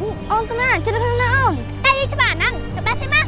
អូនទៅណាជិះនៅខាងណាអូនតែយីច្បាស់ហ្នឹងទៅបាត់ទេមក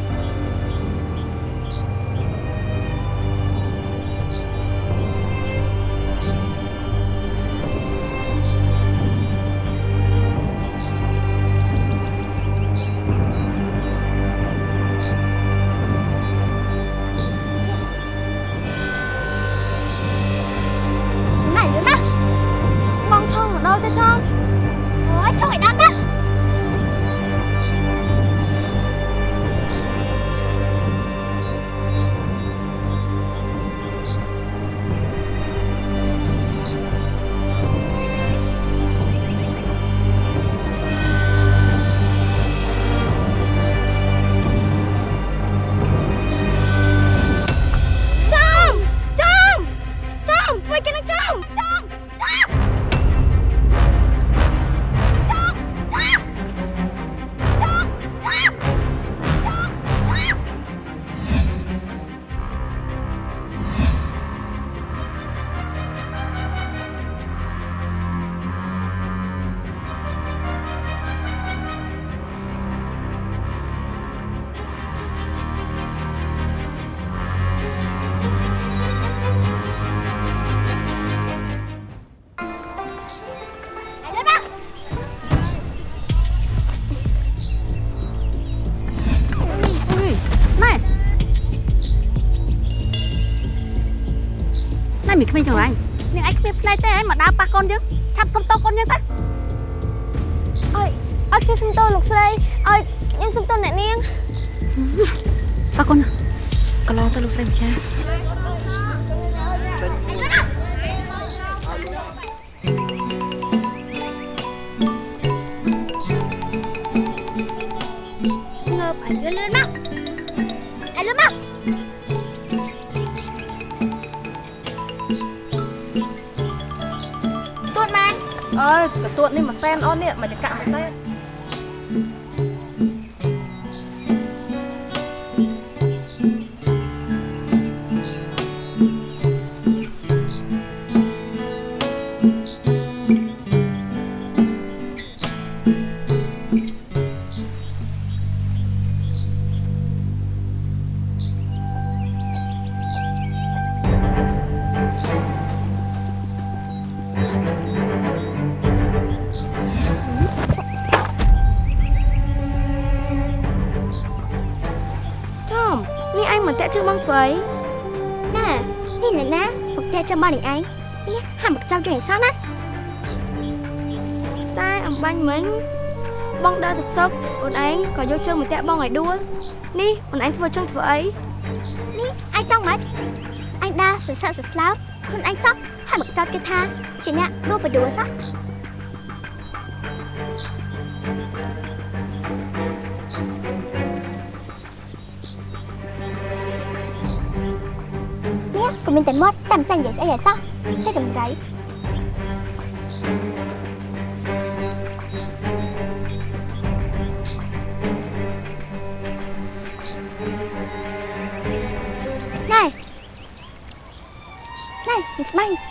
ណែមានក្មេងចង្រៃនាងឯងគ្មានផ្នែកទេឯងមកដើរប៉ះកូនយើងឆាប់សុំតោកូនយើងទៅអើយអត់ខ្ញុំសុំទោសលោកស្រីអើយខ្ញុំសុំទោសអ្នកនាងតោកូនកន្លងទៅលោកស្រីម្ចាស់ កទួតនេះមួយសែនអូននេះមកចកាក់មួយសែន នេះអញមកតាក់ជើងបងធ្វើអីណែនេះអ្នកណាមកតែចាំបងនឹងឯងនេះហាក់មកចាំគេឲ្យសោះណាតែអំបាញ់មិញបងដើរសុកសុកអូនឯងក៏យកជើងមកតាក់បងឲ្យដួលនេះអូនឯងធ្វើចឹងធ្វើអីនេះឯងចង់មិនអញដើរសសើសស្លោបខ្លួនឯងសោះហាក់មកចោតគេថាជាអ្នកដួលបដួលសោះ នេះក៏មានតែមាត់តាមចាញ់និយាយស្អីឲ្យសោះសេះចម្រៃ này này mình sẽ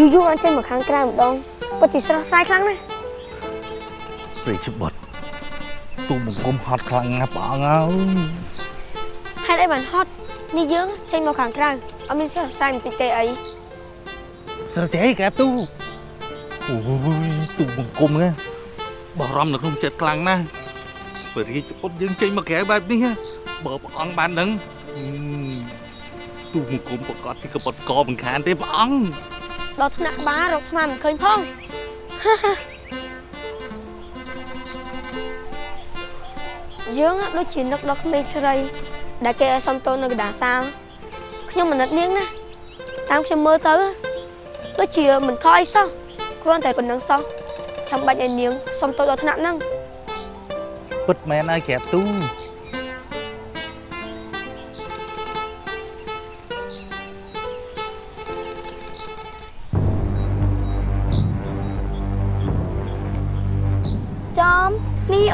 យូរយូរអញ្ចឹងមកខាងក្រៅម្ដងពិតជាស្រស់ស្រាយខ្លាំងណាស់ព្រៃច្បត់ទូបង្គំហត់ខ្លាំងណាស់ព្រះអង្គអើយហេតុអីបានហត់នេះយើងចេញមកខាងក្រៅអត់មានស្រស់ស្រាយបន្តិចទេអីស្រចេកែបទូអូយទូបង្គំហ្នឹងបារម្ភនៅក្នុងចិត្តខ្លាំងណាស់ព្រះរាជពុទ្ធយើងចេញមកក្រៅបែបនេះបើព្រះអង្គបានដឹងទូបង្គំប្រកាសជាកបត់កមិនខានទេព្រះអង្គ ដល់ថ្នាក់ក្បាលរកស្មានមិនឃើញផងយើងដូចជានឹកដល់ក្មេងស្រី ដែលគេឲ្យសុំតូននៅកណ្ដាលសាលខ្ញុំមិនណិតនាងណាតាមខ្ញុំមើលទៅដូចជាមិនខកអីសោះគ្រាន់តែប៉ុណ្្នឹងសោះចាំបាច់ឲ្យនាងសុំតូនដល់ថ្នាក់ហ្នឹងពិតមែនហើយក្រែបទូ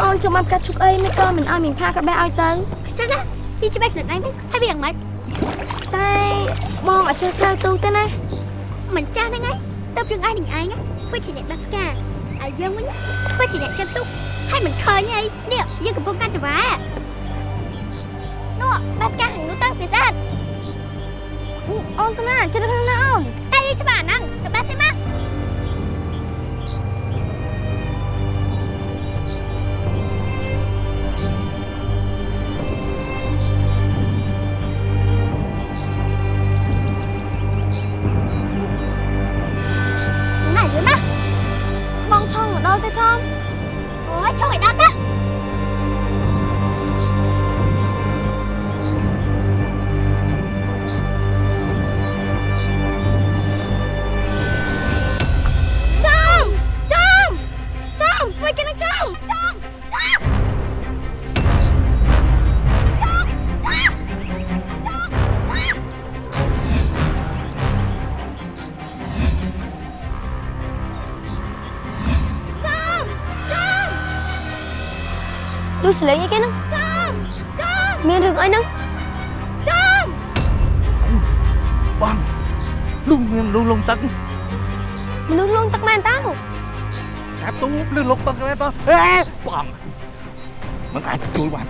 អូនចង់បានផ្កាឈូកអីមិនក៏មិនឲ្យមីងផាក៏បេះឲ្យទៅខ្ជិលណាទីច្បាស់ខ្លួនឯងទៅហើយវាយ៉ាងម៉េចតែបងអត់ចេះក្រៅទូទេណាមិនចាស់ហ្នឹងឯងទៅយើងឯងនឹងឯងធ្វើជាអ្នកបេះផ្កាហើយយើងវិញធ្វើជាអ្នកចាំទុកហើយមិនឃើញអីនេះយើងកំពុងកាន់ចង្វានោះបេះផ្កាខាងនោះទៅពិសេសអូនទៅណាចិត្តខាងណាអូនតែយើងច្បាស់ហ្នឹងទៅបេះទៅមក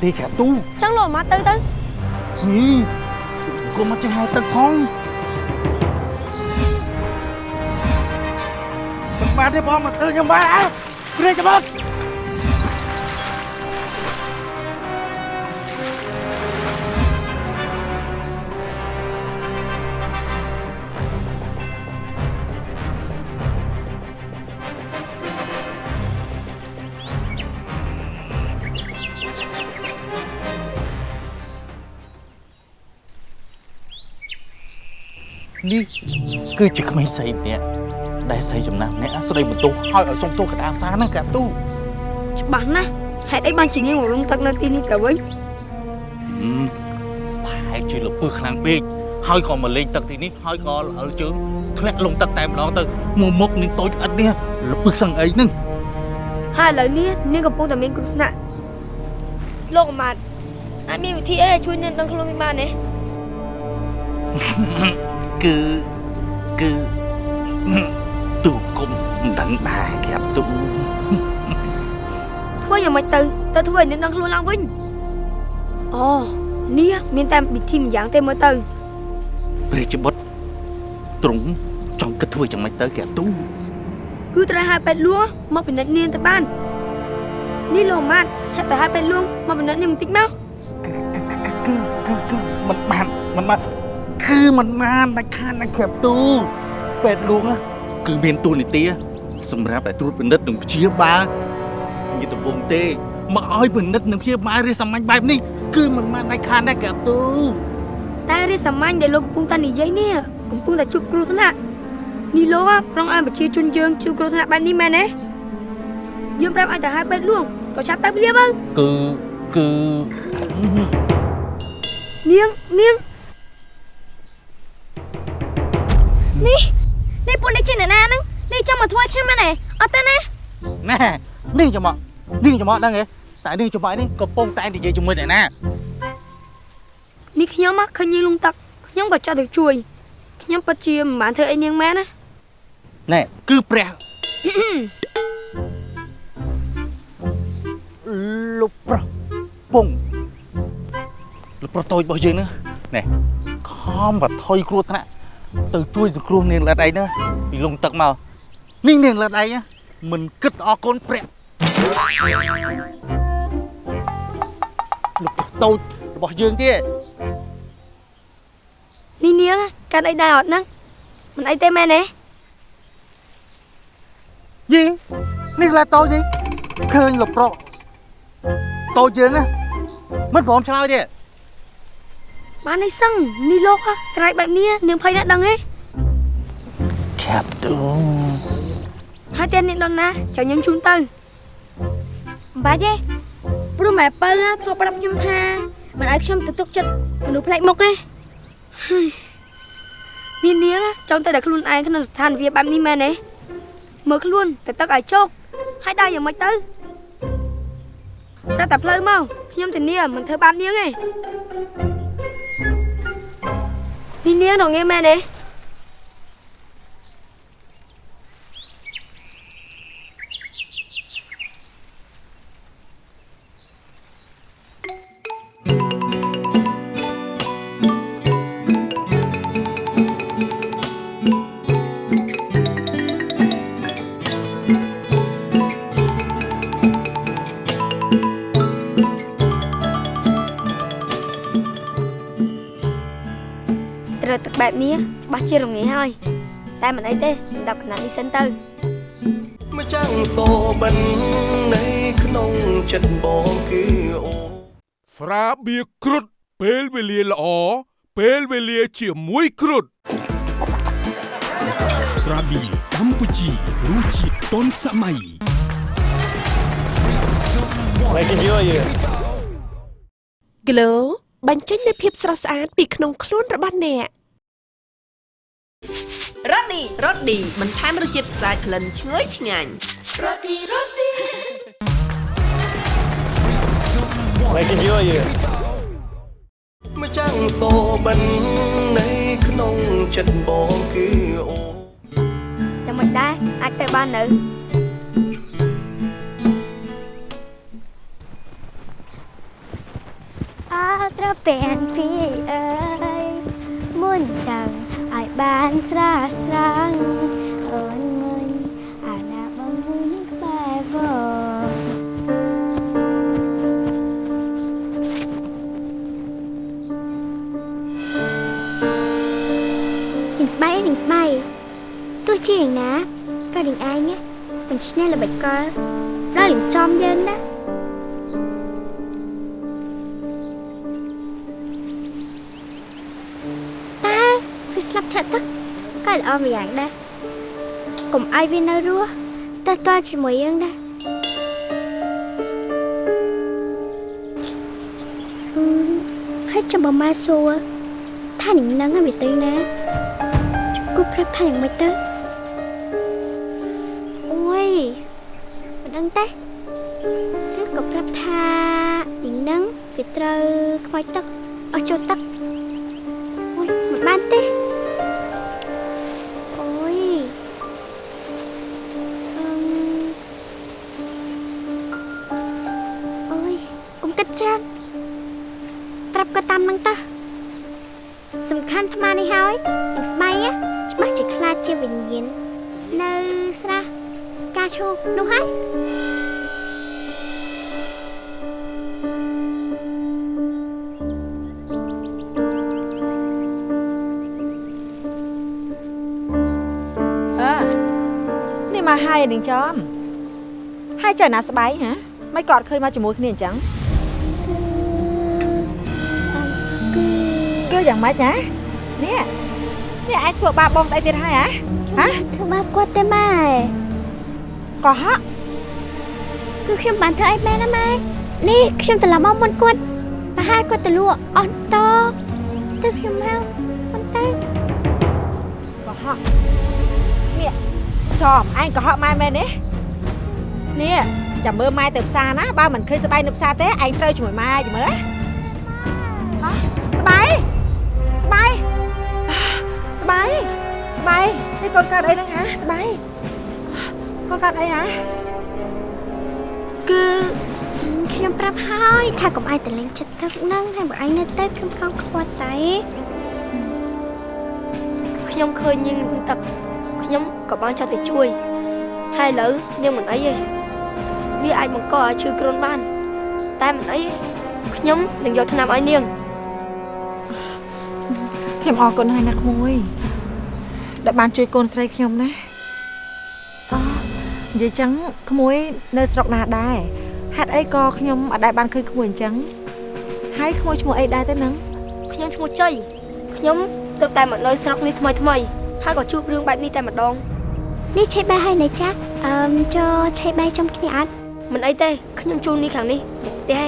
ទេកាប់ទូចង់លោមកទៅទៅនេះគុំមកចេះហៅទឹកផងមិនបានទេបងមកទៅខ្ញុំបានអើព្រេចបង នេះគឺជាក្មេងស្រីម្នាក់ដែលស្រីចំណាស់ម្នាក់ស្ដីបន្ទោសឲ្យឲ្យសុំទោសកណ្ដាលសាហ្នឹងកាទូច្បាស់ណាស់ហេតុអីបានជាងាយមកលងទឹកនៅទីនេះទៅវិញប្រហែលជាលពើខ្លាំងពេកហើយក៏មកលេងទឹកទីនេះហើយក៏ល្អលជើងធ្លាក់លងទឹកតែម្ដងទៅមកមុខនឹងតូចអិតនេះលពើសឹងអីហ្នឹងហើយឥឡូវនេះនាងកំពុងតែមានគ្រោះថ្នាក់លោកអាម៉ាត់អាចមានវិធីអីឲ្យជួយនាងដឹងខ្លួនវិញបានទេ គឺគឺទូគុំមិនដឹងដែរកាប់ទូធ្វើយ៉ាងម៉េចទៅទៅធ្វើឲ្យនាងដឹងខ្លួនឡើងវិញអូនេះមានតែវិធីម្យ៉ាងទេមើលទៅព្រះជាបុត្រទ្រង់ចង់គិតធ្វើយ៉ាងម៉េចទៅកាប់ទូគឺត្រូវឲ្យពេទ្យលួងមកពិនិត្យនាងទៅបាននេះលោកអាម៉ាត់ឆាប់ទៅឲ្យពេទ្យលួងមកពិនិត្យនាងបន្តិចមកគឺគឺគឺមិនបានមិនបាន គឺមិនបានដាច់ខាតណាកាប់ទូពេទ្យលួងណាគឺមានទូនីតិសម្រាប់តែត្រួតពិនិត្យនិងព្យាបាលនិយាយដំបូងទេមកឲ្យពិនិត្យនិងព្យាបាលរាជសាមញ្ញបែបនេះគឺមិនបានដាច់ខាតណាកាប់ទូតែរាជសាមញ្ញដែលលោកកំពុងតែនិយាយនេះកំពុងតែជួបគ្រោះថ្នាក់នេះលោកហ่ะប្រងឲ្យប្រជាជនយើងជួបគ្រោះថ្នាក់បែបនេះមែនទេយើងប្រាប់ឲ្យទៅឲ្យពេទ្យលួងក៏ឆាប់ទៅភ្លាមទៅគឺគឺនាងនាង នេះនេះពួកនេះជាអ្នកណាហ្នឹងនេះចង់មកធ្វើឲ្យខ្ញុំមែនទេអត់ទេណាណែនេះចំមកនេះចំមកដឹងទេតែនេះចំមកនេះកំពុងតែនិយាយជាមួយអ្នកណានេះខ្ញុំហ่ะឃើញនាងលងទឹកខ្ញុំក៏ចាត់ទៅជួយខ្ញុំពិតជាមិនបានធ្វើអីនាងមែនណាណែគឺព្រះលោកប្រុសពងលោកប្រុសតូចរបស់យើងនេះណែខំបថុយគ្រោះថ្នាក់ ទៅជួយសង្គ្រោះនាងលិតឯងណាពីលងទឹកមកនេះនាងលិតឯងណាមិនគិតអរគុណព្រះលោកប្រុសតូចរបស់យើងទេនេះនាងហ่ะកាន់អីដែរអត់ហ្នឹងមិនអីទេមែនទេយីនេះឡាតូចទេឃើញលោកប្រុសតូចយើងណាមិនព្រមឆ្លើយទេ បានអីសឹងនេះលោកហ่ะស្រែកបែបនេះនាងភ័យណាស់ដឹងទេខាប់ទូហើយតែនាងដល់ណាចាំខ្ញុំជូនទៅមិនបាច់ទេព្រោះម៉ែពៅណាធ្លាប់ប្រាប់ខ្ញុំថាមិនឲ្យខ្ញុំទៅទុកចិត្តមនុស្សប្លែកមុខទេនេះនាងហ่ะចង់ទៅតែខ្លួនឯងក្នុងស្ថានភាពបែបនេះមែនទេមើលខ្លួនតែទឹកឲ្យជោគហើយដើរយ៉ាងម៉េចទៅរត់តែផ្លូវមកខ្ញុំធានាមិនធ្វើបាបនាងទេ នេះនាងរងា មែនទេត្រូវទឹកបែបនេះច្បាស់ជារងាហើយតែមិនអីទេដាក់កណាត់នេះសិនទៅម្ចាំងសូបិននៃក្នុងចិត្តបងគឺអូស្រាបៀរគ្រុតពេលវេលាល្អពេលវេលាជាមួយគ្រុតស្រាប៊ីកម្ពុជារសជាតិទាន់សម័យ Glow បញ្ចេញនូវភាពស្រស់ស្អាតពីក្នុងខ្លួនរបស់អ្នក រ៉ូឌីរ៉ូឌីបន្ថែមរសជាតិស្អាតក្លិនឈ្ងុយឆ្ងាញ់ម្ចាំងសូបិននៃក្នុងចិត្តបងគឺអូចាំមិនដែរអាចទៅបាននៅអើត្រពាំងពីអើយមុនតាំងឲ្យ បានស្រស់ស្រង់អូនមុនអាណាបងមុនក្បែរបងនាងស្បៃនាងស្បៃទោះជាយ៉ាងណាក៏នាងឯងមិនឈ្នះល្បិចកលដល់នឹងចំយើងណា ស្លាប់ធាក់ទឹកក៏ល្អម្យ៉ាងដែរកុំឲ្យវានៅរស់តើតើជាមួយយើងដែរអឺហើយចាំបើម៉ែសួរថានឹងនឹងឲ្យវាទៅណាគូប្រាប់ថាយ៉ាងម៉េចទៅអូយមិនដឹងទេឬក៏ប្រាប់ថានឹងនឹងវាត្រូវខ្មោចទឹកអស់ចូលទឹក ច្រើនប្រាប់ក៏តាមនឹងទៅសំខាន់អាត្មានេះហើយនឹងស្បៃណាច្បាស់ជាខ្លាចជាវិញ្ញាណនៅស្រះការឈូកនោះហើយអើនេះមកហើយនឹងចំហើយចៅណាស្បៃហ៎មិនក៏អត់ឃើញមកជាមួយគ្នាអញ្ចឹង យ៉ាងម៉េចណានេះនេះឯងធ្វើបាបបងស្អីទៀតហើយហ៎ហ៎ធ្វើបាបគាត់ទេម៉ែកុហកគឺខ្ញុំបានធ្វើអីមែនណាម៉ែនេះខ្ញុំត្រឡប់មកមុនគាត់ប្រហែលគាត់ទៅលក់អស់តទៅខ្ញុំមកប៉ុន្តែកុហកនេះចំឯងកុហកម៉ែមែនទេនេះចាំមើលម៉ែទៅផ្សារណាបើមិនឃើញស្បៃនៅផ្សារទេឯងត្រូវជាមួយម៉ែយមើល នេះកូនកើតអីហ្នឹងហ៎ស្បៃកូនកើតអីហ៎គឺខ្ញុំប្រាប់ហើយថាកុំឲ្យតលេងចិត្តទឹកហ្នឹងហើយបើឯងនៅទៅខ្ញុំខំខ្វាត់តែខ្ញុំឃើញនាងនឹងទឹកខ្ញុំក៏បានចោះទៅជួយហើយឥឡូវនាងមិនអីទេវាអាចបង្កឲ្យឈឺគ្រុនបាន តែមិនអីទេខ្ញុំនឹងយកថ្នាំឲ្យនាងខ្ញុំអរគុណហើយណាក្មួយ ដែលបានជួយកូនស្រីខ្ញុំណាអូនិយាយចឹងក្មួយនៅស្រុកណាដែរហេតុអីក៏ខ្ញុំអត់ដែលបានឃើញក្មួយអញ្ចឹងហើយក្មួយឈ្មោះអីដែរទៅនឹងខ្ញុំឈ្មោះជ័យខ្ញុំទើបតែមកនៅស្រុកនេះថ្មីថ្មីហើយក៏ជួបរឿងបែបនេះតែម្ដងនេះឆេបែហើយណាចាស់អឺមចូលឆេបែចំគ្នាអត់មិនអីទេខ្ញុំជូននេះខាងនេះទេ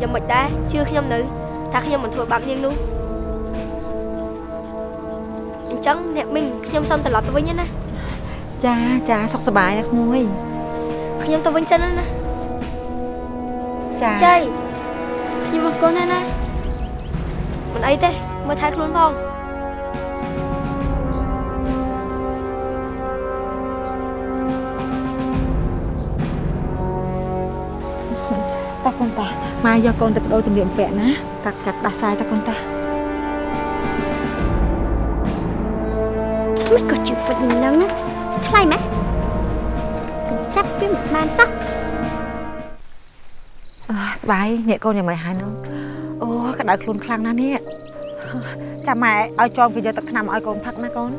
យ៉ាងមិនដែរជឿខ្ញុំនៅថាខ្ញុំមិនធ្វើបាបនាងនោះអញ្ចឹងអ្នកមីងខ្ញុំសុំត្រឡប់ទៅវិញណាចាចាសុខសប្បាយណាក្មួយខ្ញុំទៅវិញសិនណាចាជ័យខ្ញុំអរគុណណាស់ណាមិនអីទេមើលថែខ្លួនផងតាកូនតាម៉ែយកកូនទៅបដូរសម្លៀកបំពាក់ណាកាត់កាត់ដាស់សាយតាកូនតា មិនក៏ជីវិតនឹងថ្លៃម៉េះកញ្ចាប់វាមិនបានសោះអឺស្បាយអ្នកកូនយ៉ាងម៉េចហើយនោះអូក្តៅខ្លួនខ្លាំងណាស់នេះចាំម៉ែឲ្យចងគេយកទឹកថ្នាំឲ្យកូនផឹកណាកូន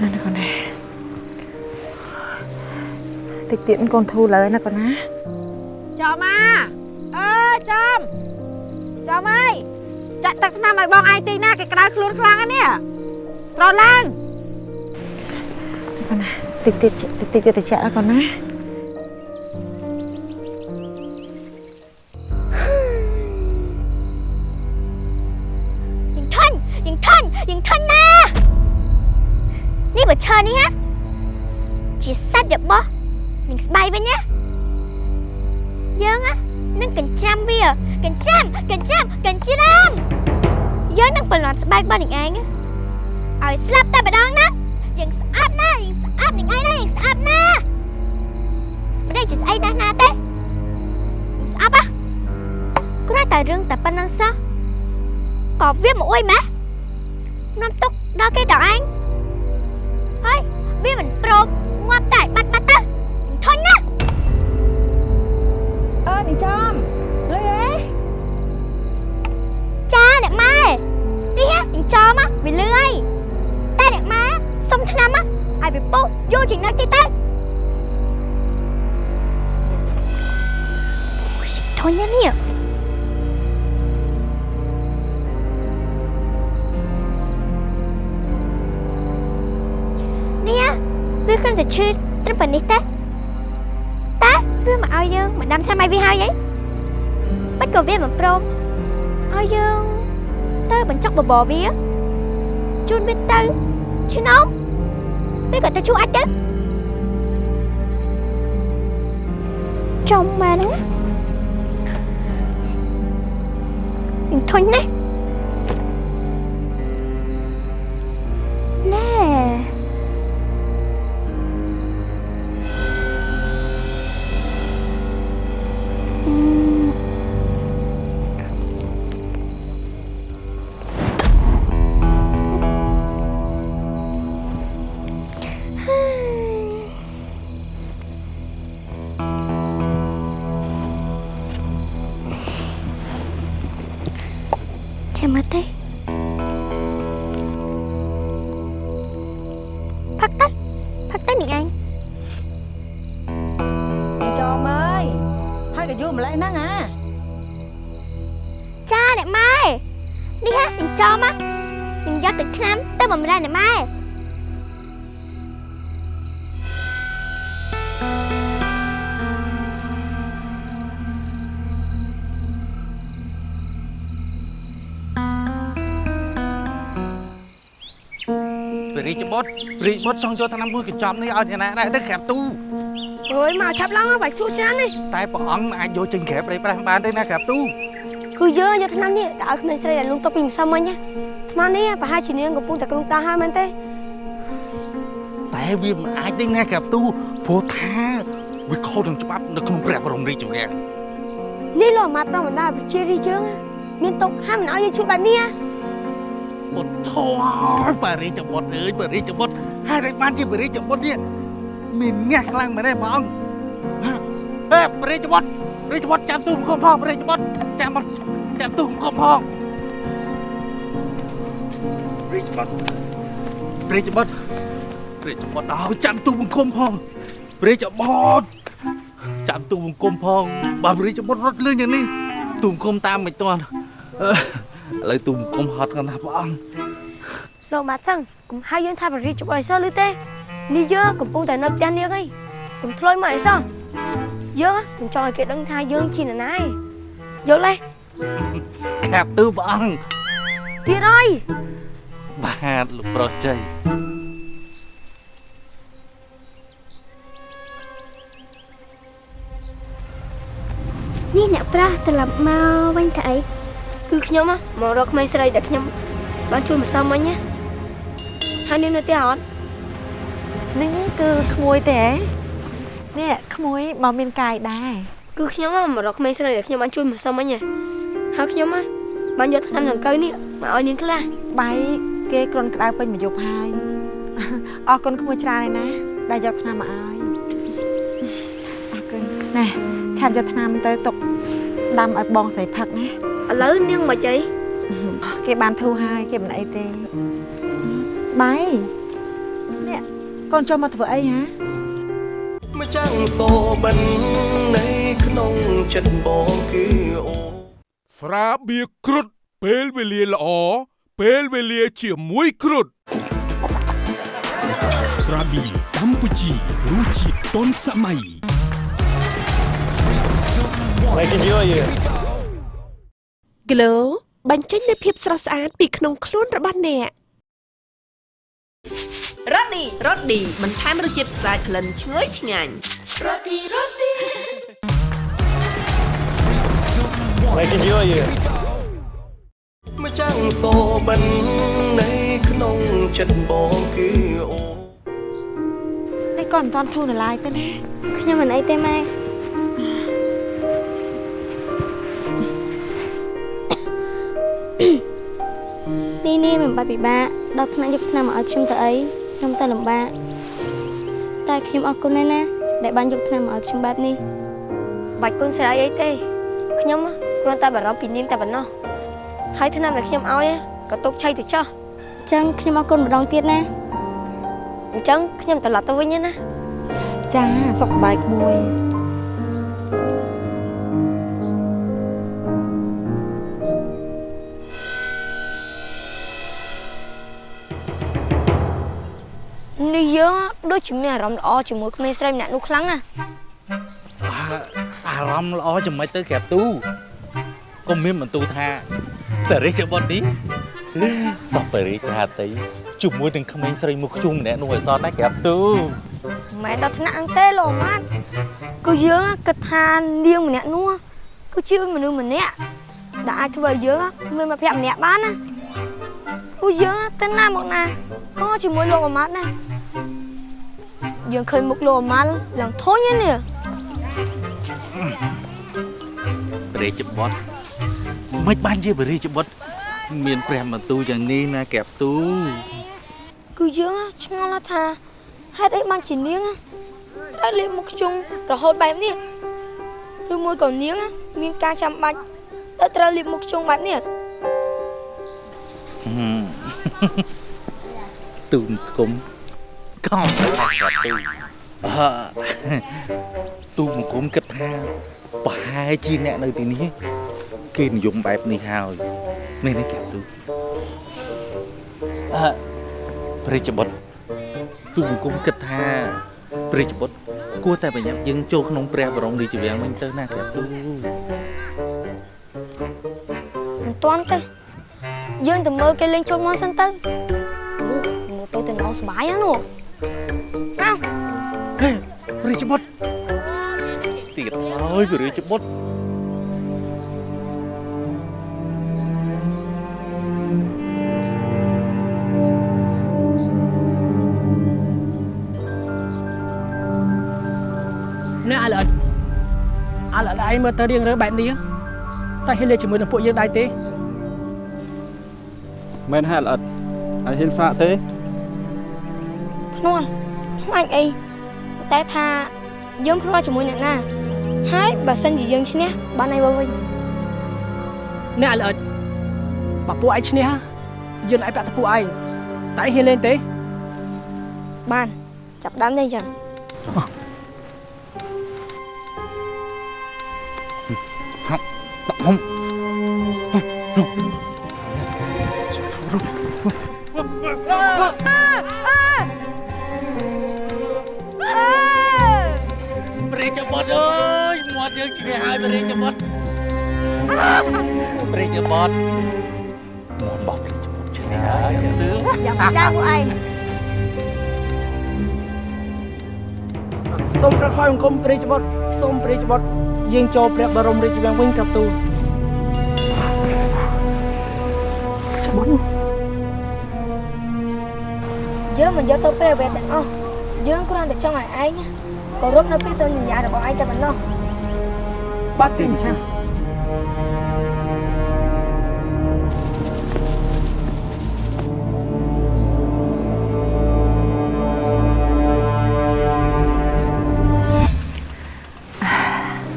ណាណាកូនណាតិចទៀតកូនធូរលើណាកូនណាចំអាអើចំ ចំអើយចាក់ទឹកថ្នាំឲ្យបងឯងទីណាគេក្តៅខ្លួនខ្លាំងណាស្រឡើងកូនណាតិចតិចតិចតិចតិចកូនណាយើងធន់ណានេះបើឈើនេះណាជាសាច់របស់នឹងស្បៃវិញណាយើងណា នឹងកញ្ចាំវាកញ្ចាំកញ្ចាំកញ្ច្រាំយើងនឹងបន្លត់ស្បែករបស់នឹងឯងឲ្យស្លាប់តែម្ដងណាយើងស្អាតណាយើងស្អាតនឹងឯងណាយើងស្អាតណាមិនដឹងជាស្អីណាស់ណាទេយើងស្អប់ហ៎គ្រាន់តែរឿងតែប៉ុណ្្នឹងសោះក៏វាមកអួយម៉េះនាំទុកដល់គេដល់ឯងហើយវាមិនព្រមងាប់តែបាត់ អើនេះចំលុយអេចាអ្នកម៉ែនេះហ៎អញ្ចមហ៎វាលឿហើយតែអ្នកម៉ែសុំឆ្នាំហ៎ឲ្យវាពុះយកចំណុចទៀតទៅធន់ណាស់នេះនេះហ៎វាគ្រាន់តែឈឺត្រឹមប៉ុណ្នេះទេ តែវាមកឲ្យយើងមកដាំឆ្នាំឲ្យវាហើយអីមិនក៏វាមិនព្រមឲ្យយើងទៅបញ្ចុកបបរវាជូនវាទៅឈឺនោមវាក៏ទៅជួអាចទៅចំម៉ែហ្នឹងនឹងធុញណាស់ យក៏យូរម្លេះហ្នឹងអាចាអ្នកម៉ែនេះហ่ะនឹងចំហ่ะនឹងយកទឹកថ្នាំទៅបំរើអ្នកម៉ែព្រះរាជបុត្រព្រះរាជបុត្រចង់យកថ្នាំមួយកញ្ចប់នេះឲ្យអ្នកណាដែរទៅក្រាបទូ អើយមកឆាប់ឡើងបាយសួរច្រើននេះតែព្រះអង្គមិនអាចយកចេញក្រាបព្រៃប្រាស់បានទេណាក្រាបទូគឺយើងយកឆ្នាំនេះដាក់ឲ្យក្មេងស្រីដែលលងទុកពីម្សិលមិញណាថ្មនេះប្រហែលជានាងកំពុងតែក្រុងតាហើយមែនទេតែវាមិនអាចទេណាក្រាបទូព្រោះថាវាខុសនឹងច្បាប់នៅក្នុងព្រះបរមរាជវាំងនេះលោកអាមាត្យប្រមណ្ដាប្រជារាស្ត្រយើងណាមានទុកហាមមិនឲ្យយើងជួយបែបនេះណាបុត្រធម៌ព្រះរាជបុត្រអើយព្រះរាជបុត្រហើយតែបានជាព្រះរាជបុត្រនេះ មានញាស់ខ្លាំងមែនទេព្រះអង្គហេព្រះរាជបុត្រព្រះរាជបុត្រចាំទូមគុំផងព្រះរាជបុត្រចាំបុត្រចាំទូមគុំផងព្រះរាជបុត្រព្រះរាជបុត្រព្រះរាជបុត្រអើចាំទូមគុំផងព្រះរាជបុត្រចាំទូមគុំផងបើព្រះរាជបុត្ររត់លឿនយ៉ាងនេះទូមគុំតាមមិនទាន់អឺឥឡូវទូមគុំហត់កណ្ដាស់ព្រះអង្គលោកអាមាត្យចឹងកុំហៅយើងថាប្រជារាស្ត្រជួយឲ្យសោះឬទេ នេះយើងកំពុងតែនៅផ្ទះនាងឯងកុំធ្លុយមកអីសោះយើងមិនចង់ឲ្យគេដឹងថាយើងជានរណាឯងយល់ទេខាប់ទូព្រះអង្គទៀតអីបាទលោកប្រុសចៃនេះអ្នកប្រាស់ត្រឡប់មកវិញទៅអីគឺខ្ញុំមករកក្មេងស្រីដែលខ្ញុំបានជួយម្សិលមិញណាហើយនាងនៅទីអត់ នេះគឺក្មួយទេហ៎នេះក្មួយមកមានកាយដែរគឺខ្ញុំហ៎មករកក្មេងស្រីដែលខ្ញុំបានជួយម្សិលមិញណាហើយខ្ញុំហ៎បានយកថ្នាំដង្កូវនេះមកឲ្យនាងខ្លះបាយគេគ្រុនក្តៅពេញមួយយប់ហើយអរគុណក្មួយច្រើនហើយណាដែលយកថ្នាំមកឲ្យអរគុណណែឆាប់យកថ្នាំទៅទុកដាំឲ្យបងស្រីផឹកណាឥឡូវនាងមកអីគេបានធូរហើយគេមិនអីទេស្បាយនេះ កូនចូលមកធ្វើអីហាម្ចាំងសូបិននៃក្នុងចិត្តបងគឺអូស្រាបៀរគ្រុតពេលវេលាល្អពេលវេលាជាមួយគ្រុតស្រាប៊ីកម្ពុជារសជាតិទាន់សម័យ Glow បញ្ចេញនូវភាពស្រស់ស្អាតពីក្នុងខ្លួនរបស់អ្នក រ៉ូឌីរ៉ូឌីបន្ថែមរសជាតិស្អាតក្លិនឈ្ងុយឆ្ងាញ់ម្ចាំងសូបិននៃក្នុងចិត្តបងគឺអូនេះកូនមិនតាន់ធូរនៅឡើយទេណាខ្ញុំមិនអីទេម៉ែនេះនេះមិនបាច់ពិបាកដល់ថ្នាក់យកថ្នាំមកឲ្យខ្ញុំទៅអី ខ្ញុំទៅលំបាកតែខ្ញុំអរគុណណាស់ណាដែលបានយកថ្នាំមកឲ្យខ្ញុំបែបនេះបាច់គុណស្រីអីទេខ្ញុំហ៎គ្រាន់តែបារម្ភពីនាងតែប៉ុណ្ណោះហើយថ្នាំដែលខ្ញុំឲ្យហ៎ក៏ទុកឆៃទៅចោះអញ្ចឹងខ្ញុំអរគុណម្ដងទៀតណាអញ្ចឹងខ្ញុំត្រឡប់ទៅវិញណាចាសុខសប្បាយក្មួយ នេះយើងដូចជាមានអារម្មណ៍ល្អជាមួយក្មេងស្រីម្នាក់នោះខ្លាំងណាស់អារម្មណ៍ល្អចំណេចទៅក្រាបទូកុំមានបន្ទូថាបរិជ្ជបុត្រនេះសពបរិជ្ជហាតីជាមួយនឹងក្មេងស្រីមុខខ្ជុំម្នាក់នោះឲ្យសតណាក្រាបទូមិនមែនដល់ថ្នាក់ហ្នឹងទេលោកម៉ាត់គឺយើងគិតថានាងម្នាក់នោះគឺជាមនុស្សម្នាក់ដែលអាចធ្វើឲ្យយើងមានមិត្តភក្តិម្នាក់បានណា ព្រោះយើងទៅណាមកណាក៏ជាមួយលោកអាម៉ាត់ដែរយើងឃើញមុខលោកអាម៉ាត់ឡើងធុញហ្នឹងនេះបរិជ្ជបុត្រមិនបានជាបរិជ្ជបុត្រមានព្រះបន្ទូលយ៉ាងនេះណាក្រាបទូគឺយើងឆ្ងល់ថាហេតុអីបានជានាងត្រូវលេបមុខខ្ជុងរហូតបែបនេះឬមួយក៏នាង មានការចាំបាច់ដែលត្រូវលេបមុខខ្ជុងបែបនេះ ទូនគុំកំទៅក្រាបទូអឺទូមង្គមគិតថាប្រហែលជាអ្នកនៅទីនេះគេនិយមបែបនេះហើយនេះនេះក្រាបទូអឺព្រះរាជបុត្រទូមង្គមគិតថាព្រះរាជបុត្រគួរតែបញ្ញត្តិយើងចូលក្នុងព្រះបរមរាជវាំងវិញទៅណាក្រាបទូមិនទាន់ទេ យើងទៅមើលគេលេងចូលមកសិនទៅមើលទៅទៅនងសុបាយណានោះអោហេព្រះរាជបុត្រទៀតហើយព្រះរាជបុត្រអ្នកអាឡិតអាឡិតឯងមើលទៅរៀងរើបែបនេះតែហ៊ានលេងជាមួយនឹងពួកយើងដែរទេ មែនហើយល្អិតហើយហ៊ានសាកទេភ្នួនខ្លាចអីតែថាយើងភ្លាត់ជាមួយអ្នកណាហើយបើសិនជាយើងឈ្នះបានឲ្យវិញអ្នកអាឡិតបើពួកឯងឈ្នះយើងឯងប្រាក់ទៅពួកឯងតែឯងហ៊ានលេងទេបានចាប់ដើមទេអញ្ចឹងហប់ហំព្យើងឈ្នះហើយព្រះរាជបុត្រព្រះរាជបុត្រមាត់របស់ព្រះរាជបុត្រឈ្នះហើយទើបយ៉ាងមិនដែរពួកឯងសូមក្រោយអង្គមព្រះរាជបុត្រសូមព្រះរាជបុត្រយើងចូលព្រះបរមរាជវាំងវិញកាប់ទូស្មុនយើងមិនយកទៅពេលវេទាំងអស់យើងគ្រាន់តែចង់ឲ្យឯងគោរពនៅពីសន្យារបស់ឯងតែប៉ុណ្ណោះ បាត់ទីអញ្ចឹង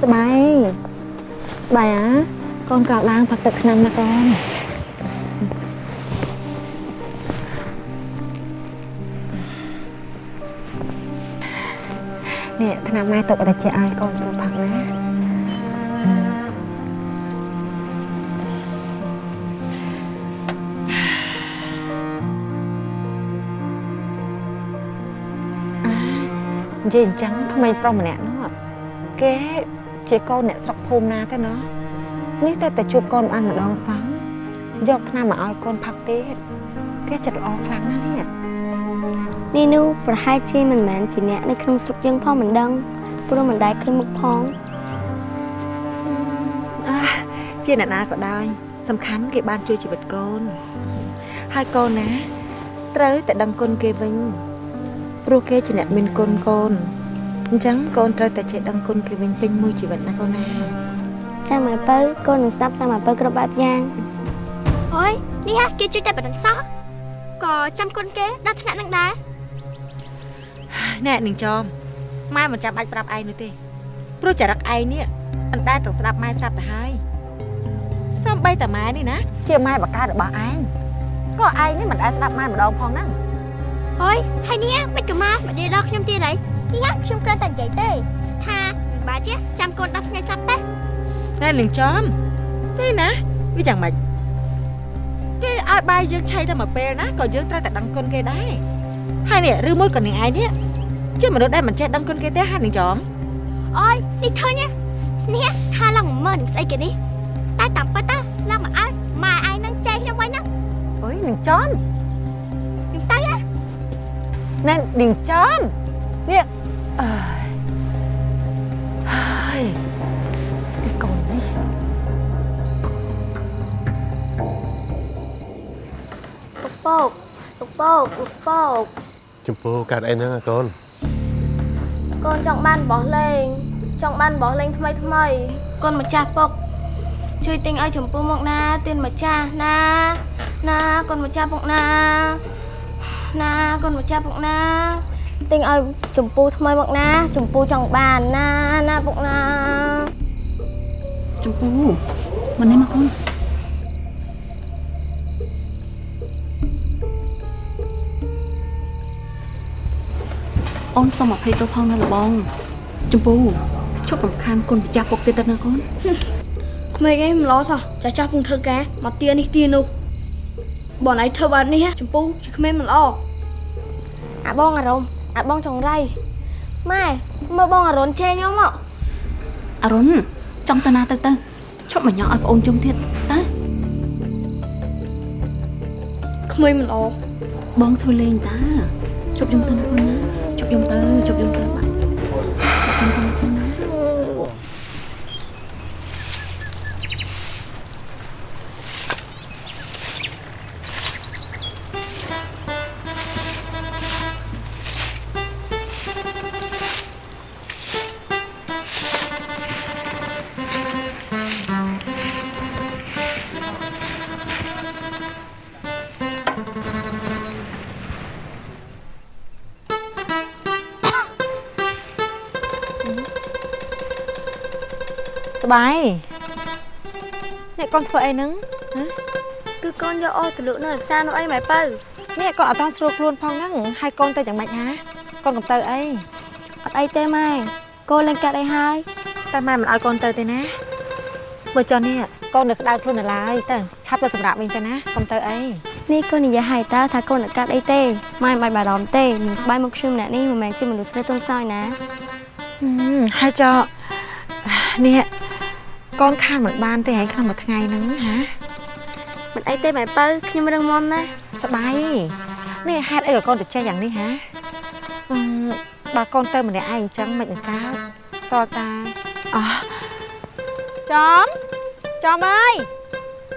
ស្បាយស្បាយអាកូនក្រោកឡើងផឹកទឹកឆ្នាំណាកូននេះថ្នាំម៉ែទុកឲ្យតែជាឲ្យកូនស្រួលផឹកណា និយាយអញ្ចឹងក្មេងប្រុសម្នាក់នោះគេជាកូនអ្នកស្រុកភូមិណាទេណោះនេះតែតែជួបកូនបានម្ដងសោះយកថ្នាំមកឲ្យកូនផឹកទៀតគេចិត្តល្អខ្លាំងណាស់នេះនេះនោះប្រហែលជាមិនមែនជាអ្នកនៅក្នុងស្រុកយើងផងមិនដឹងព្រោះមិនដែលឃើញមុខផងអះជាអ្នកណាក៏ដោយសំខាន់គេបានជួយជីវិតកូនហើយកូនណាត្រូវតែដឹងគុណគេវិញ ព្រោះគេជាអ្នកមានគុណកូនអញ្ចឹងកូនត្រូវតែចេះដឹងគុណគេវិញពេញមួយជីវិតណាកូនណាចាំមើលទៅកូននឹងស្ដាប់តាមមើលទៅគ្រប់បែបយ៉ាងអើយនេះហ่ะគេជួយតែប៉ុណ្្នឹងសោះក៏ចាំគុណគេដល់ថ្នាក់នឹងដែរណែនឹងចំម៉ែមិនចាំបាច់ប្រាប់ឯងនោះទេព្រោះចរិតឯងនេះអណ្ដែតទាំងស្ដាប់ម៉ែស្រាប់ទៅហើយសំបីតាម៉ែនេះណាជាម៉ែបការបស់ឯងក៏ឯងនេះមិនដែលស្ដាប់ម៉ែម្ដងផងហ្នឹង អើយហើយនេះមិនក៏មកមកនិយាយដល់ខ្ញុំទៀតហើយនេះហ่ะខ្ញុំគ្រាន់តែនិយាយទេ ថាមិនបាច់ទេចាំកូន10ថ្ងៃសប្តាហ៍ណែនឹងចំទេណាវាយ៉ាងម៉េចគេឲ្យបាយយើងឆៃតែមួយពេលណាក៏យើងត្រូវតែដឹងគុណគេដែរហើយនេះឬមួយក៏នាងឯងនេះជាមនុស្សដែលមិនចេះដឹងគុណគេទេហើយនឹងចំអើយនេះឃើញទេនេះថាឡើងមើលនឹងស្អីគេនេះតែតាមពិតទៅឡើងមកអើម៉ែឯងនឹងចែកខ្ញុំវិញណាអើយនឹងចំនឹងទៅហ៎ ណែនឹងចំនេះអើយហើយកូននេះពុកពោកពុកពោកពុកពោកចំពោះកាត់អីហ្នឹងកូនកូនចង់បានបោះលេង ចង់បានបោះលេងថ្មីថ្មីកូនម្ចាស់ពុកជួយទិញឲ្យចំពោះមកណាទៀនម្ចាស់ណា ណាកូនម្ចាស់ពុកណា ណាកូនម្ចាស់ពុកណាទិញឲ្យចំពោះថ្មីមកណាចំពោះចង់បានណាណាពុកណាចំពូមកនេះមកកូនអូនសុំអភ័យទោសផងណាលបងចំពូជប់រំខានគុណម្ចាស់ពុកទៀតទៅណាកូនក្មេងឯងមិនឡសោះចាស់ចាស់ពុំធ្វើការមកទានេះទានោះ បងឯងធ្វើបែបនេះចំពោះជាក្មេងមិនល្អអាបងអារម្មណ៍អាបងចង្រៃម៉ែមើលបងអារុនជេរខ្ញុំមកអរុនចង់ទៅណាទៅទៅជប់មកញ៉ោឲ្យប្អូនជុំទៀតទៅក្មេងមិនល្អបងធ្វើលេងតាជប់ខ្ញុំទៅណាកូនណាជប់ខ្ញុំទៅជប់ខ្ញុំទៅបាទ កូនធ្វើអីហ្នឹងហ៎គឺកូនយកអស់ទៅលក់នៅផ្សារនោះអីម៉ែបើនេះកូនអត់តស្រួលខ្លួនផងហ្នឹងហើយកូនទៅយ៉ាងម៉េចហ่าកូនកំទៅអីអត់អីទេម៉ែកូនលេងកាត់អីហើយតែម៉ែមិនឲ្យកូនទៅទេណាបើចុះនេះកូននៅក្តៅខ្លួននៅឡើយទៅឆាប់ទៅសម្រាប់វិញទៅណាកុំទៅអីនេះកូននិយាយឲ្យតើថាកូនអត់កាត់អីទេម៉ែមិនបាច់បារម្ភទេនឹងស្បាយមកខ្ញុំម្នាក់នេះមិនមែនជាមនុស្សស្រីទុំសោយណាហឹមហើយចុះនេះ កូនខានមិនបានទេហើយក្នុងមួយថ្ងៃហ្នឹងហាមិនអីទេម៉ែបើខ្ញុំរឹងមាំណាស់ស្បាយនេះហេតុអីក៏កូនទៅចេះយ៉ាងនេះហាអឺបើកូនទៅម្នាក់ឯងអញ្ចឹងមិននឹងកើតតើតាអោះចំចំអើយ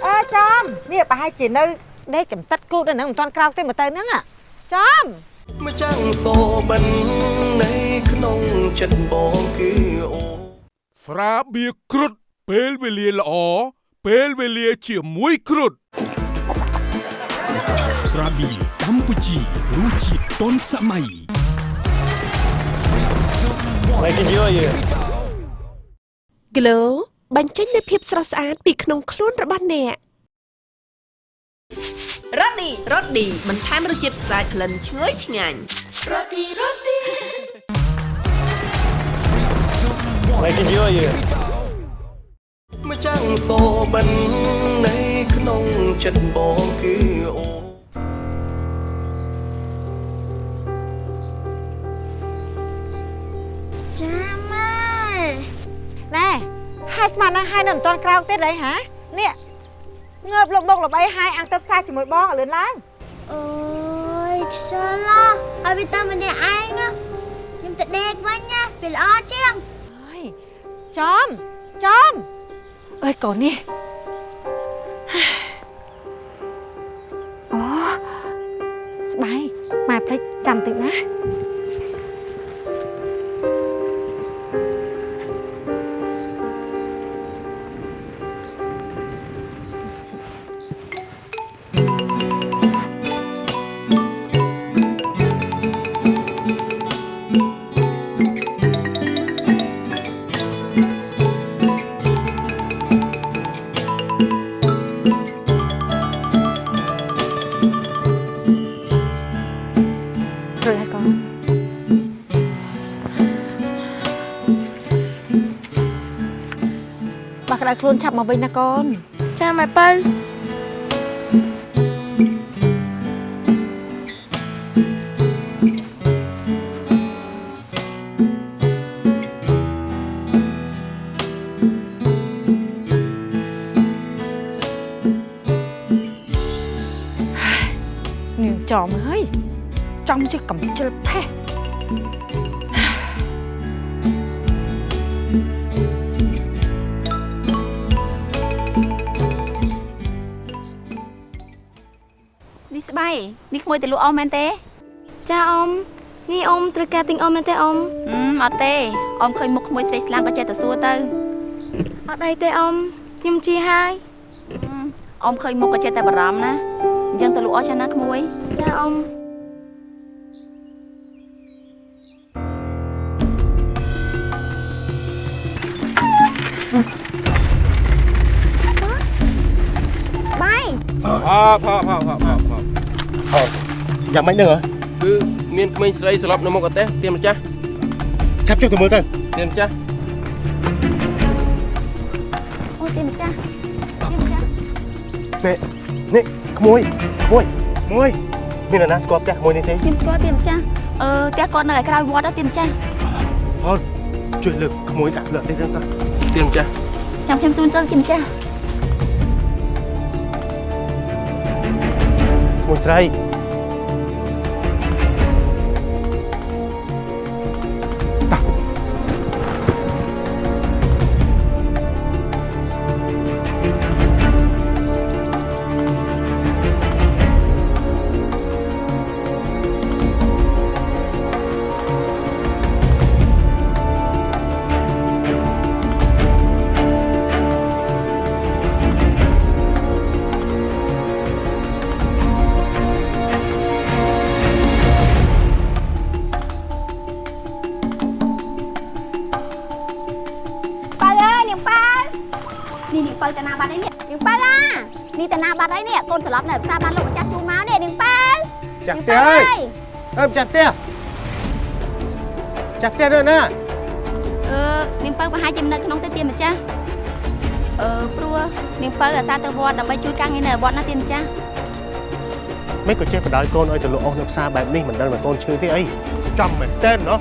អើចំនេះប្រហែលជានៅដេកកំតិតគូតនៅហ្នឹងមិនទាន់ក្រោកទេមកទៅហ្នឹងចំម្ចាំងសូបិននៃក្នុងចិត្តបងគឺអូស្រាបៀរគ្រុត ពេលវេលាល្អពេលវេលាជាមួយគ្រុតស្រាបៀរកម្ពុជារសជាតិទាន់សម័យ Making you you ក្លូបញ្ចេញនូវភាពស្រស់ស្អាតពីក្នុងខ្លួនរបស់អ្នករ៉ូឌីរ៉ូឌីបន្ថែមរសជាតិស្អាតក្លិនឈ្ងុយឆ្ងាញ់រ៉ូឌីរ៉ូឌី Making you you ម្ចាំងសូបិននៃក្នុងចិត្តបងគឺអូចាំអើយណែហើយស្មាននឹងហើយនៅមិនទាន់ក្រោកទេអីហ៎នេះងើបលុបបុកលបីហើយអង្គទៅផ្សារជាមួយបងឲ្យលឿនឡើងអូយខ្សលឲ្យវាតាមម្នាក់ឯងណាខ្ញុំទៅដេកវិញណាវាល្អជាងអើយចំចំ អើយកូននេះអូស្បៃម៉ែភ្លេចចាំតិចណា ខ្លួនឆាប់មកវិញណាកូនចាម៉ែប៉ៅនាងចំអើយចំជាកំជិលផេះ នេះស្បៃនេះក្មួយទៅលក់អស់មែនទេចាអ៊ំនេះអ៊ំត្រូវការទិញអ៊ំមែនទេអ៊ំហឹមអត់ទេអ៊ំឃើញមុខក្មួយស្រីស្លាមក៏ចេះតែសួរទៅអត់អីទេអ៊ំខ្ញុំជាហើយអ៊ំឃើញមុខក៏ចេះតែបារម្ភណាអញ្ចឹងទៅលក់អស់ចាស់ណាក្មួយចាអ៊ំបៃអផផផផផផ ហត់យ៉ាងម៉េចហ្នឹងហ៎គឺមានក្មេងស្រីស្លាប់នៅមុខអតេសទៀមម្ចាស់ចាប់ចុះទៅមើលទៅទៀមម្ចាស់អូទីម្ចាស់ទីម្ចាស់នេះនេះក្មួយក្មួយមួយមាននរណាស្គាល់ផ្ទះក្មួយនេះទេទៀមស្គាល់ទៀមម្ចាស់អឺផ្ទះគាត់នៅឯក្រៅវត្តទៀមម្ចាស់ហត់ជួយលើកក្មួយដាក់លើកទេទៅទៀមម្ចាស់ចាំខ្ញុំជូនទៅទៀមម្ចាស់ ក្មួ ត្រឡប់នៅផ្សារបានលោកចាស់ជូរមកនេះនាងប៉ាវចាស់ផ្ទះអើយអើចាស់ផ្ទះចាស់ផ្ទះដូចណាអឺនាងប៉ាវប្រហែលជានៅក្នុងទៅទៀតម្ចាស់អឺព្រោះនាងប៉ាវអាសាទៅវត្តដើម្បីជួយការងារនៅវត្តណាទៀតម្ចាស់មិនក៏ចេះបដៅកូនឲ្យទៅលោកអស់នៅផ្សារបែបនេះមិនដឹងបើកូនឈឺទេអីចំមែនតើណោះ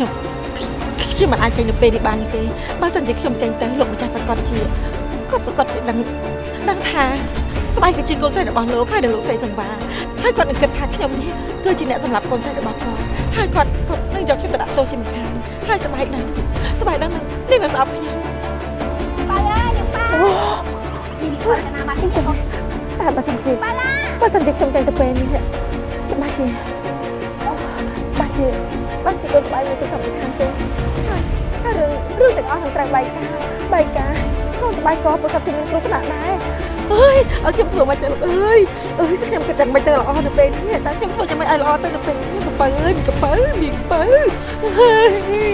ខ្ញុំខ្ញុំខ្ញុំខ្ញុំមិនអាចចេញនៅពេលនេះបានទេបើសិនជាខ្ញុំចេញទៅលោកម្ចាស់ប្រកាសជាគាត់ប្រកាសជាដឹងដឹងថាស្បែកគឺជាកូនស្រីរបស់លោកហើយនឹងលោកស្រីសង្វាហើយគាត់នឹងគិតថាខ្ញុំនេះគឺជាអ្នកសម្លាប់កូនស្រីរបស់គាត់ហើយគាត់គាត់នឹងយកខ្ញុំទៅដាក់ទោសជាមិនខានហើយស្បែកហ្នឹងស្បែកហ្នឹងនឹងនឹងស្អប់ខ្ញុំបាយអើយប៉ាអូនេះប៉ាតាណាបានទេបងតែបើសិនជាបើសិនជាខ្ញុំចេញទៅពេលនេះបាច់ជាបាច់ ជាបាច់ជាដូចបាយមួយទៅសំខាន់ទេហើយហើយរឿងរឿងទាំងអស់នឹងត្រូវបាយការបាយការខ្លួនស្បែកក៏ប្រកាសជាមានគ្រោះថ្នាក់ដែរអើយឲ្យខ្ញុំធ្វើមិនទៅអើយអើយខ្ញុំគិតតែមិនទៅល្អទៅពេលនេះតែខ្ញុំធ្វើយ៉ាងម៉េចឲ្យល្អទៅទៅពេលនេះកំពើអើយកំពើមានកំពើអើយអើយនា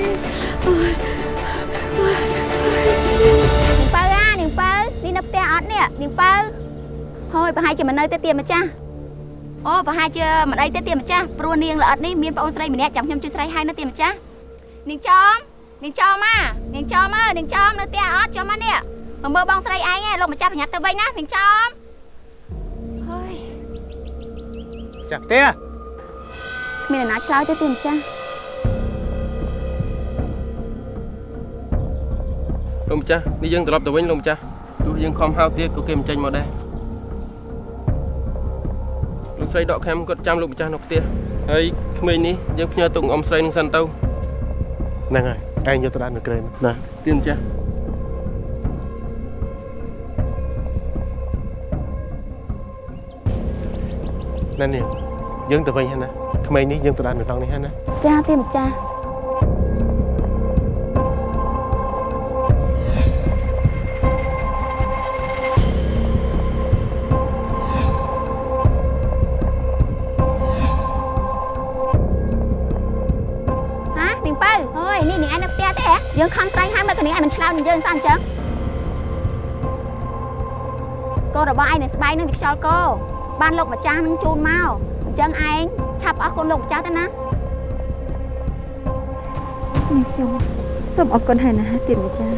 ងពៅអានាងពៅនេះនៅផ្ទះអត់នេះនាងពៅហើយប្រហែលជាមិននៅទេទៀម្ចាស់ អូប្រហែលជាមិនអីទេទៀម្ចាស់ព្រោះនាងល្អិតនេះមានប្អូនស្រីម្នាក់ចាំខ្ញុំជួយស្រីឲ្យនៅទៀម្ចាស់នាងចំនាងចំមកនាងចំអើយនាងចំនៅផ្ទះអត់ចំមកនេះមកមើលបងស្រីឯងឯងលោកម្ចាស់ប្រញាប់ទៅវិញណានាងចំហើយចាក់ផ្ទះគ្មានអ្នកណាឆ្លើយទេទៀម្ចាស់លោកម្ចាស់នេះយើងត្រឡប់ទៅវិញលោកម្ចាស់ទោះយើងខំហៅទៀតក៏គេមិនចេញមកដែរ លោកស្រីដកខាំគាត់ចាំលោកម្ចាស់នៅផ្ទះហើយក្មេងនេះយើងផ្ញើទុកអ៊ំស្រីនឹងសិនទៅហ្នឹងហើយឯងយកទៅដាក់នៅក្រែណាទៀនម្ចាស់ណានេះយើងទៅវិញហើយណាក្មេងនេះយើងទៅដាក់នៅក្នុងនេះហើយណាចាទៀម្ចាស់ ឯងមិនឆ្លើយនឹងយើងសោះអញ្ចឹងកូនរបស់ឯងនៅស្បែកនឹងវាខ្យល់កោបានលោកម្ចាស់នឹងជូនមកអញ្ចឹងឯងឆាប់អស់គុណលោកម្ចាស់ទៅណានាងខ្ញុំសូមអរគុណហើយណាទៀនម្ចាស់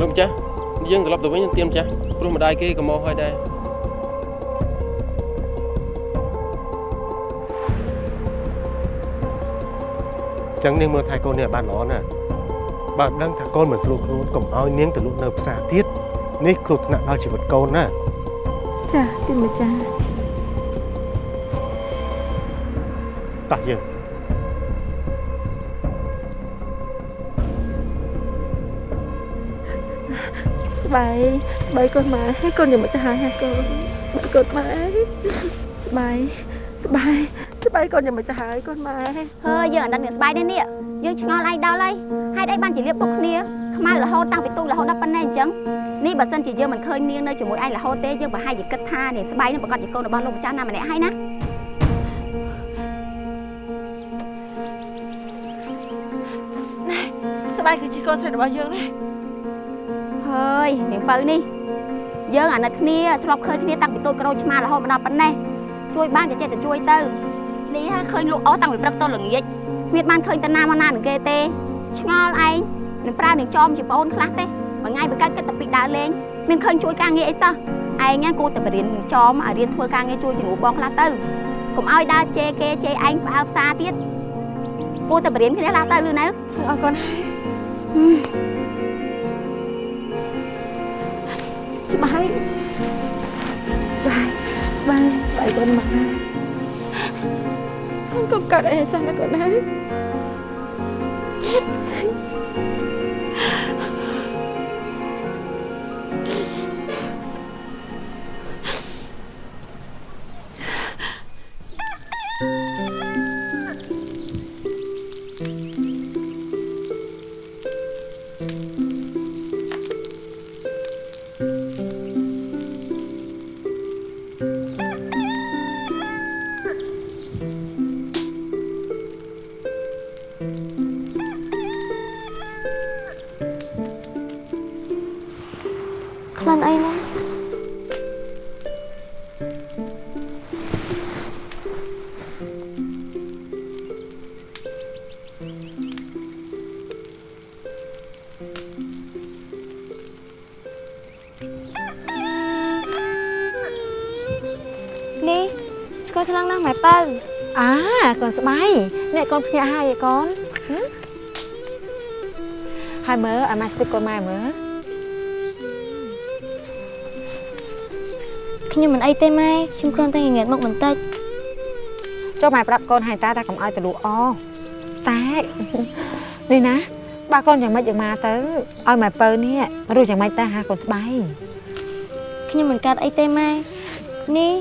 លោកម្ចាស់នេះយើងត្រឡប់ទៅវិញទៀនម្ចាស់ព្រោះម្ដាយគេក៏មកហើយដែរចឹងនាងមើលថែកូននេះឲ្យបានល្អណាស់ បើដឹងថាកូនមិនស្រួលខ្លួនកុំឲ្យនាងទៅលក់នៅផ្សារទៀតនេះគ្រោះថ្នាក់ដល់ជីវិតកូនណាចាទៀនម្ចាស់តោះយើងស្បែកស្បែកកូនម៉ែហើយកូនយ៉ាងម៉េចទៅហើយហើយកូនស្បែកកូនម៉ែស្បែក ស្បែកស្បែកកូនយ៉ាងម៉េចទៅហើយកូនម៉ែហើយយើងអត់ដឹងមានស្បែកនេះនេះយើងឆ្ងល់ឯងដល់ហើយហេតុអីបានជាលៀបពុកគ្នាខ្មៅរហូតតាំងពីទូករហូតដល់ប៉ុណ្ណេះអញ្ចឹងនេះបើសិនជាយើងមិនឃើញនាងនៅជាមួយឯងរហូតទេយើងប្រហែលជាគិតថានេះស្បែកនេះប្រកាសជាកូនរបស់លោកម្ចាស់ណាម្នាក់ហើយណាស្បែកគឺជាកូនស្រីរបស់យើងណាហើយនាងពៅនេះយើងអាណិតគ្នាធ្លាប់ឃើញគ្នាតាំងពីតូចក្រូចឆ្មារហូតមកដល់ប៉ុណ្ណេះ ជួយបានក៏ចេះតែជួយទៅនេះហើយឃើញលក់អស់តាំងពីព្រឹកតល្ងាចគ្មានបានឃើញតាណាមកណានឹងគេទេឆ្ងល់ឯងនឹងប្រើនឹងចំជាប្អូនខ្លះទេមួយថ្ងៃបើកើតគិតតែពីដើរលេងមានឃើញជួយការងារអីសោះឯងហ្នឹងគួរតែបរៀននឹងចំឲ្យរៀនធ្វើការងារជួយជំនួសបងខ្លះទៅកុំឲ្យដើរជេរគេជេរឯងផ្អើផ្សារទៀតគួរតែបរៀនគ្នាខ្លះទៅលឺនៅអរគុណហើយស្បែកស្បែក ស្បែកស្បែកកូនម៉ែកូនកុំកាត់អីឲ្យសោះណាកូនហើ កូនស្បៃអ្នកកូនភ្ញាក់ហើយឯកូនហឹមហើយមើលឲ្យម៉ាស្ទិកកូនម៉ែមើលខ្ញុំមិនអីទេម៉ែខ្ញុំគ្រាន់តែងៀតមកបន្តិចចុះម៉ែប្រាប់កូនហើយតាតាកុំឲ្យទៅលក់អតែនេះណាបើកូនយ៉ាងម៉េចយ៉ាងម៉ាទៅឲ្យម៉ែពៅនេះរស់យ៉ាងម៉េចទៅហាកូនស្បៃខ្ញុំមិនកាត់អីទេម៉ែនេះ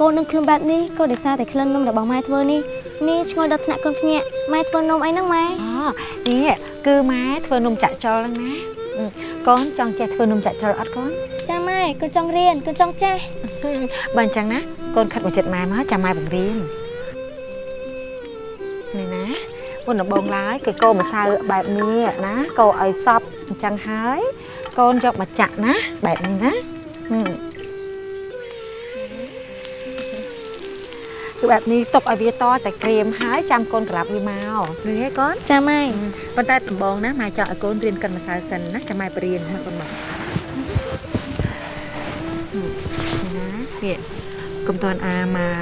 កូននឹងខ្លួនបែបនេះក៏ដោយសារតែក្លិននំរបស់ម៉ែធ្វើនេះ នេះឈ្ងុយដល់ថ្នាក់កូនភ្ញាក់ម៉ែធ្វើនំអីហ្នឹងម៉ែអូនេះគឺម៉ែធ្វើនំចាក់ចុលហ្នឹងណាអឺកូនចង់ចេះធ្វើនំចាក់ចុលអត់កូនចាម៉ែកូនចង់រៀនកូនចង់ចេះបើអញ្ចឹងណាកូនខិតមកចិត្តម៉ែមកចាំម៉ែបង្រៀននេះណាមុនដំបូងឡើយគឺកូរម្សៅបែបនេះណាកូរឲ្យសប់អញ្ចឹងហើយកូនយកមកចាក់ណាបែបនេះណា គឺបែបនេះទុកឲ្យវាតតែក្រៀមហើយចាំកូនក្រាប់វាមកឃើញទេកូនចាម៉ែប៉ុន្តែដំបូងណាម៉ែចង់ឲ្យកូនរៀនកិនម្សៅសិនណាចាំម៉ែបរៀនមកកូនមកណានេះកុំតន់អាម៉ែ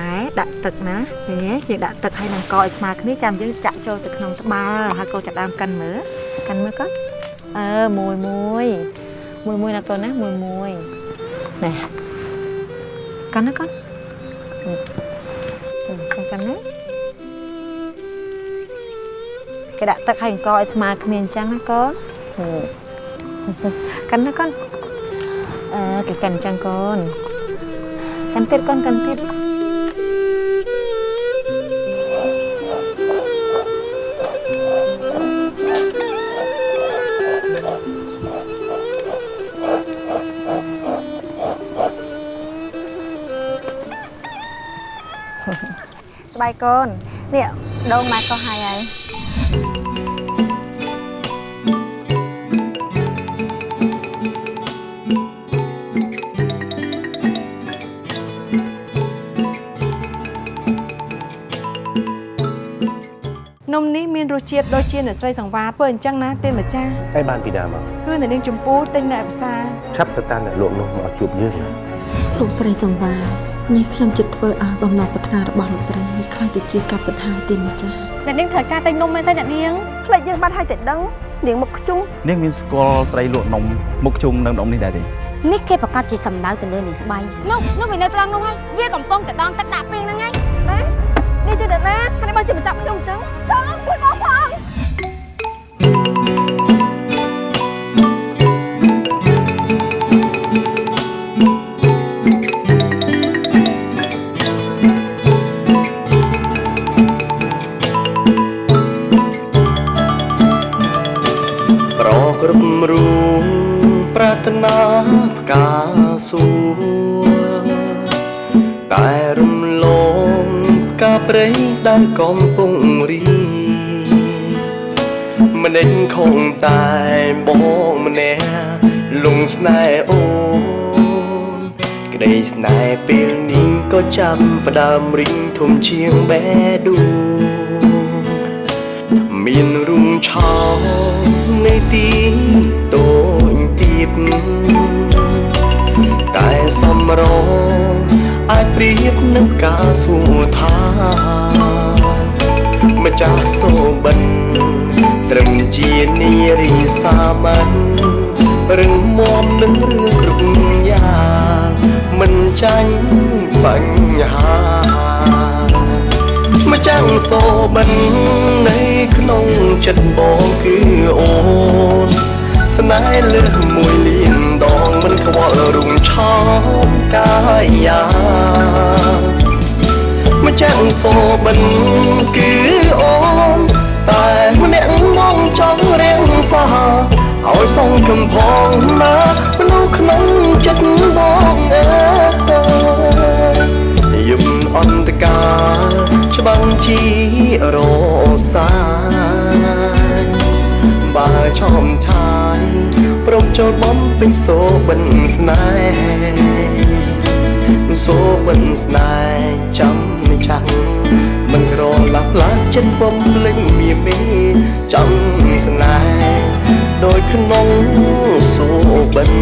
ដាក់ទឹកណានេះយើងដាក់ទឹកឲ្យនឹងកឲ្យស្មើគ្នាចាំយើងចាក់ចូលទៅក្នុងត្បាល់ហើយកូនចាប់ដើមកិនមើលកិនមើលកូនអឺមួយមួយមួយមួយណាកូនណាមួយមួយនេះកិនណាកូនអឺ កូនកិនណាគេដាក់ទឹកឲ្យអង្គឲ្យស្មើគ្នាអញ្ចឹងណាកូនហឺកិនណាកូនអឺគេកិនអញ្ចឹងកូនកិនទៀតកូនកិនទៀត បែកកូននេះដងម៉ែក៏ហើយហើយនំនេះមានរសជាតិដូចជាអ្នកស្រីសង្វាធ្វើអញ្ចឹងណាទេម្ចាស់ឯបានពីណាមកគឺអ្នកនាងចម្ពូទិញនៅឯផ្សារឆាប់ទៅតាមអ្នកលក់នោះមកជួបយើងណាលោកស្រីសង្វា នេះខ្ញុំចិត្តធ្វើឲ្យបំណងប្រាថ្នារបស់លោកស្រីខ្លាចទៅជាការពិតហើយទេម្ចាស់អ្នកនាងត្រូវការទិញនំមែនទេអ្នកនាងផ្លេចយើងបាត់ហើយតែដឹងនាងមុខខ្ជុំនាងមានស្គាល់ស្រីលក់នំមុខជុំនឹងនំនេះដែរទេនេះគេប្រកាសជាសំដៅទៅលើនាងស្បៃនោះនោះវានៅត្រង់នោះហើយវាកំពុងតែដងទឹកដាក់ពីងហ្នឹងហើយណានេះជាអ្នកណាហើយបើជាម្ចាស់ខ្ញុំអញ្ចឹងចង់ជួយបងផង ព្រៃដែលកំពុងរីម្ដេចខំតែបងម្នាក់លងស្នេហ៍អូនក្តីស្នេហ៍ពេលនេះក៏ចាំផ្ដើមរីងធំជាងបេះដូងមានរុងឆោនៃទីតូចទៀបតែសំរង អាចប្រៀបនឹងការសួរថាម្ចាស់សូបិនត្រឹមជានារីសាមញ្ញរឹងមាំនឹងរឿងគ្រប់យ៉ាងមិនចាញ់បញ្ហាម្ចាំងសូបិននៅក្នុងចិត្តបងគឺអូនស្នេហ៍លើសមួយលានដ ងមិនខ្វល់រុងឆោមកាយាម្ចាំងសូបិនគឺអូនតែម្នាក់មកចង់រៀងសាឲ្យសងកំផងណាមនុស្សក្នុងចិត្តបងអើយយប់អន្តការច្បាំងជារសាយបើឈោមឆាយ ព្រមចូលបំពេញសូបិនស្នេហ៍សូបិនស្នេហ៍ចាំមិនចាំងមិនក្រឡាប់ឡាចិត្តបំភ្លេចមាមេចាំស្នេហ៍ដោយក្នុងសូបិន